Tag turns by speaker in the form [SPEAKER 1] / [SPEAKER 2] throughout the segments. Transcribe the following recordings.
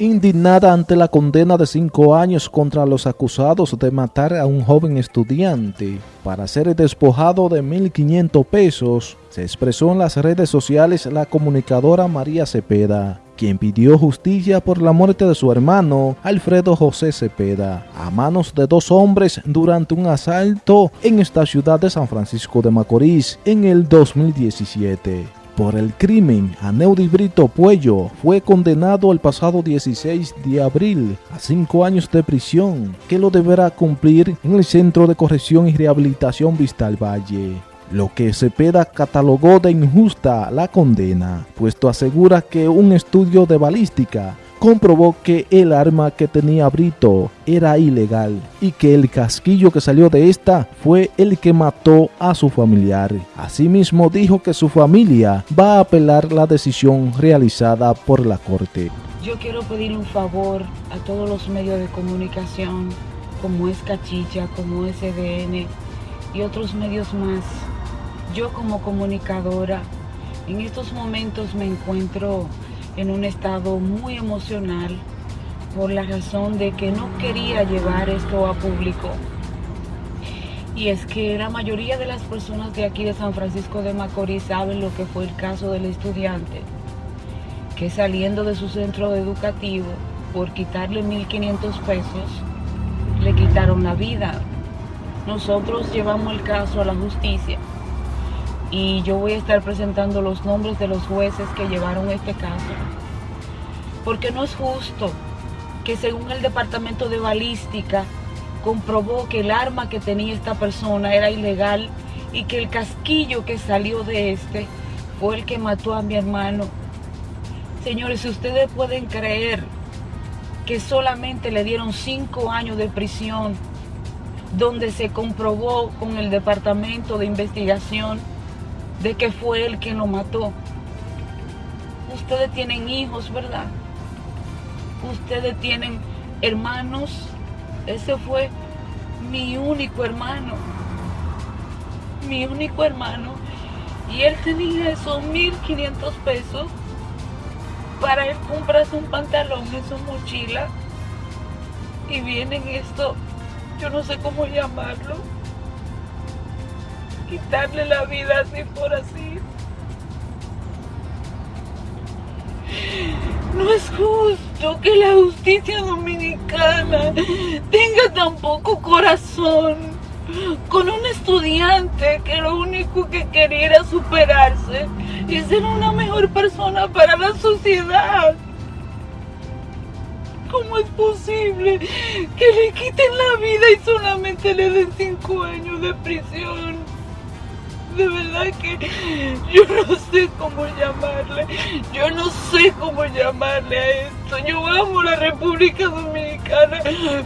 [SPEAKER 1] indignada ante la condena de cinco años contra los acusados de matar a un joven estudiante. Para ser despojado de 1.500 pesos, se expresó en las redes sociales la comunicadora María Cepeda, quien pidió justicia por la muerte de su hermano Alfredo José Cepeda a manos de dos hombres durante un asalto en esta ciudad de San Francisco de Macorís en el 2017 por el crimen, Aneudi Brito Puello fue condenado el pasado 16 de abril a cinco años de prisión, que lo deberá cumplir en el Centro de Corrección y Rehabilitación Vistal Valle. Lo que Cepeda catalogó de injusta la condena, puesto asegura que un estudio de balística comprobó que el arma que tenía Brito era ilegal y que el casquillo que salió de esta fue el que mató a su familiar. Asimismo dijo que su familia va a apelar la decisión realizada por la corte.
[SPEAKER 2] Yo quiero pedir un favor a todos los medios de comunicación como es Cachicha, como SDN y otros medios más. Yo como comunicadora en estos momentos me encuentro en un estado muy emocional por la razón de que no quería llevar esto a público. Y es que la mayoría de las personas de aquí de San Francisco de Macorís saben lo que fue el caso del estudiante, que saliendo de su centro educativo por quitarle 1.500 pesos, le quitaron la vida. Nosotros llevamos el caso a la justicia y yo voy a estar presentando los nombres de los jueces que llevaron este caso. Porque no es justo que según el departamento de balística comprobó que el arma que tenía esta persona era ilegal y que el casquillo que salió de este fue el que mató a mi hermano. Señores, si ustedes pueden creer que solamente le dieron cinco años de prisión, donde se comprobó con el departamento de investigación de que fue él quien lo mató. Ustedes tienen hijos, ¿verdad? Ustedes tienen hermanos. Ese fue mi único hermano. Mi único hermano. Y él tenía esos 1500 pesos para él comprarse un pantalón en su mochila. Y vienen esto, yo no sé cómo llamarlo quitarle la vida así por así. No es justo que la justicia dominicana tenga tan poco corazón con un estudiante que lo único que quería era superarse y ser una mejor persona para la sociedad. ¿Cómo es posible que le quiten la vida y solamente le den cinco años de prisión? De verdad que yo no sé cómo llamarle, yo no sé cómo llamarle a esto. Yo amo la República Dominicana,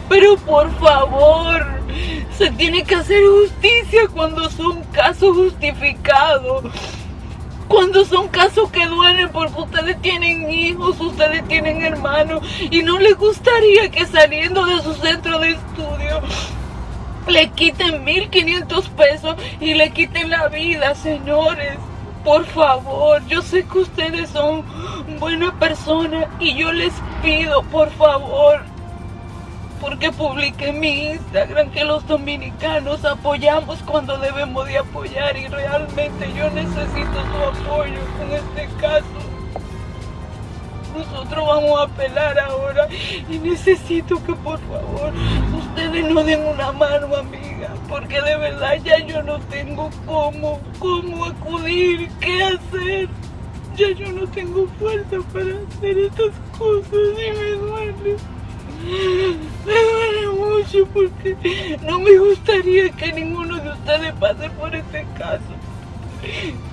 [SPEAKER 2] pero por favor, se tiene que hacer justicia cuando son casos justificados. Cuando son casos que duelen porque ustedes tienen hijos, ustedes tienen hermanos y no les gustaría que saliendo de su centro de estudio le quiten 1500 pesos y le quiten la vida, señores. Por favor, yo sé que ustedes son buenas personas y yo les pido, por favor, porque publiqué mi Instagram que los dominicanos apoyamos cuando debemos de apoyar y realmente yo necesito su apoyo en este caso. Nosotros vamos a apelar ahora y necesito que por favor ustedes nos den una mano, amiga, porque de verdad ya yo no tengo cómo, cómo acudir, qué hacer. Ya yo no tengo fuerza para hacer estas cosas y me duele. Me duele mucho porque no me gustaría que ninguno de ustedes pase por este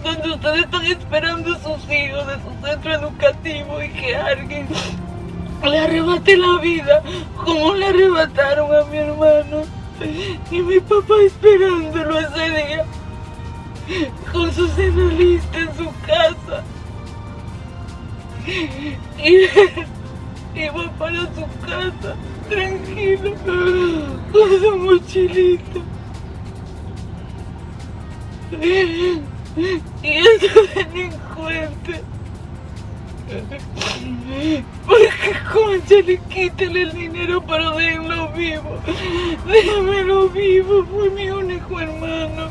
[SPEAKER 2] donde ustedes están esperando a sus hijos de su centro educativo y que alguien le arrebate la vida como le arrebataron a mi hermano y mi papá esperándolo ese día con su cena lista en su casa. Y iba para su casa tranquilo con su mochilita y estos delincuentes Porque concha le quítale el dinero pero déjenlo vivo. Déjenmelo vivo, fue mi único hermano.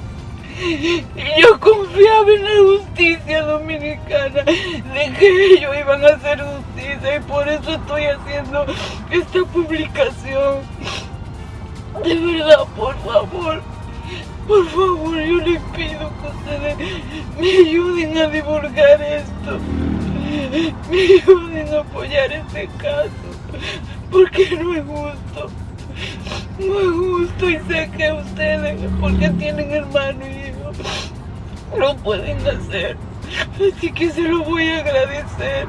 [SPEAKER 2] Yo confiaba en la justicia dominicana, de que ellos iban a hacer justicia y por eso estoy haciendo esta publicación. De verdad, por favor, por favor, yo les pido que ustedes me ayuden a divulgar esto. Me ayuden a apoyar este caso, porque no es justo. No es justo y sé que ustedes, porque tienen hermano y hijo, lo pueden hacer. Así que se lo voy a agradecer.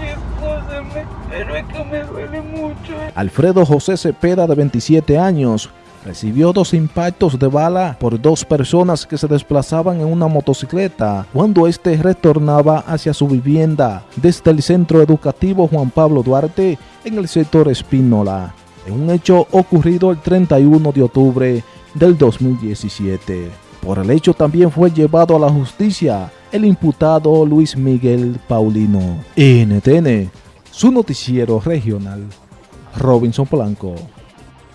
[SPEAKER 2] Discúlpenme, pero es que me duele mucho.
[SPEAKER 1] Alfredo José Cepeda, de 27 años, recibió dos impactos de bala por dos personas que se desplazaban en una motocicleta cuando éste retornaba hacia su vivienda desde el centro educativo Juan Pablo Duarte en el sector Espínola, en un hecho ocurrido el 31 de octubre del 2017. Por el hecho también fue llevado a la justicia el imputado Luis Miguel Paulino. NTN, su noticiero regional, Robinson Polanco.